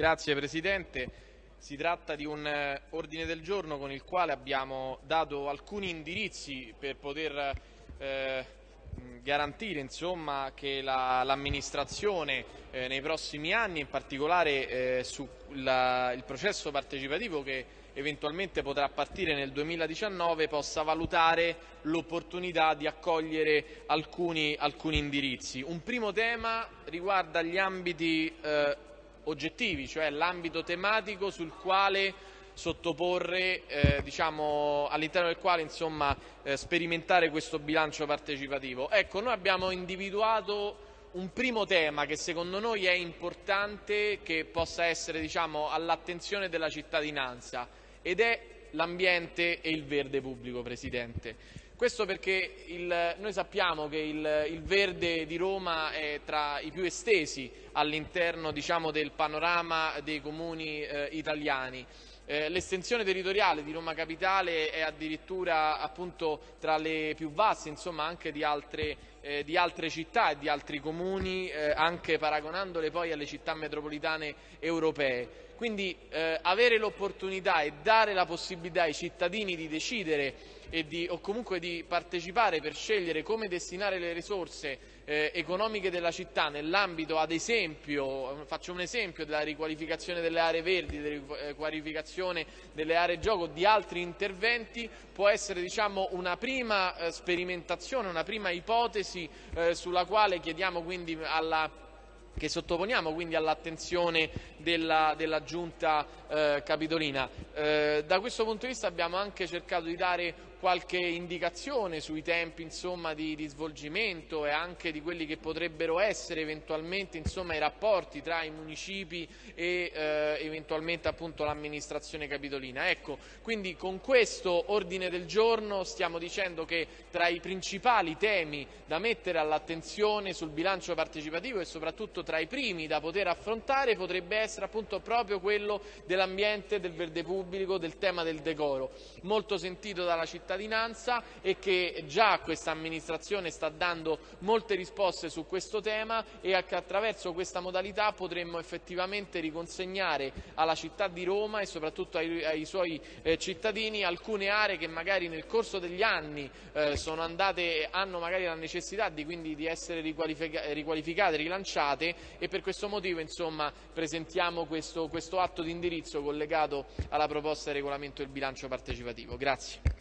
Grazie Presidente. Si tratta di un eh, ordine del giorno con il quale abbiamo dato alcuni indirizzi per poter eh, garantire insomma, che l'amministrazione la, eh, nei prossimi anni, in particolare eh, sul processo partecipativo che eventualmente potrà partire nel 2019, possa valutare l'opportunità di accogliere alcuni, alcuni, indirizzi. Un primo tema riguarda gli ambiti eh, oggettivi, cioè l'ambito tematico sul quale sottoporre, eh, diciamo, all'interno del quale insomma, eh, sperimentare questo bilancio partecipativo. Ecco, noi abbiamo individuato un primo tema che secondo noi è importante che possa essere diciamo, all'attenzione della cittadinanza ed è l'ambiente e il verde pubblico, Presidente. Questo perché il, noi sappiamo che il, il, verde di Roma è tra i più estesi all'interno diciamo, del panorama dei comuni eh, italiani. Eh, l'estensione territoriale di Roma Capitale è addirittura appunto, tra le più vaste insomma, anche di altre, eh, di altre, città e di altri comuni, eh, anche paragonandole poi alle città metropolitane europee. Quindi eh, avere l'opportunità e dare la possibilità ai cittadini di decidere di, o comunque di partecipare per scegliere come destinare le risorse eh, economiche della città nell'ambito ad esempio, faccio un esempio, della riqualificazione delle aree verdi, della riqualificazione delle aree gioco, di altri interventi, può essere diciamo, una prima eh, sperimentazione, una prima ipotesi eh, sulla quale chiediamo quindi alla che sottoponiamo quindi all'attenzione della, della, Giunta eh, Capitolina. Eh, da questo punto di vista abbiamo anche cercato di dare qualche indicazione sui tempi insomma, di, di, svolgimento e anche di quelli che potrebbero essere eventualmente insomma, i rapporti tra i municipi e eh, eventualmente l'amministrazione capitolina. Ecco, quindi con questo ordine del giorno stiamo dicendo che tra i principali temi da mettere all'attenzione sul bilancio partecipativo e soprattutto tra i primi da poter affrontare potrebbe essere appunto proprio quello dell'ambiente, del verde pubblico, del tema del decoro, molto sentito dalla città cittadinanza e che già questa amministrazione sta dando molte risposte su questo tema e che attraverso questa modalità potremmo effettivamente riconsegnare alla città di Roma e soprattutto ai, ai suoi eh, cittadini alcune aree che magari nel corso degli anni eh, andate, hanno magari la necessità di, quindi, di essere riqualifica, riqualificate, rilanciate e per questo motivo insomma, presentiamo questo, questo atto di indirizzo collegato alla proposta di regolamento del bilancio partecipativo. Grazie.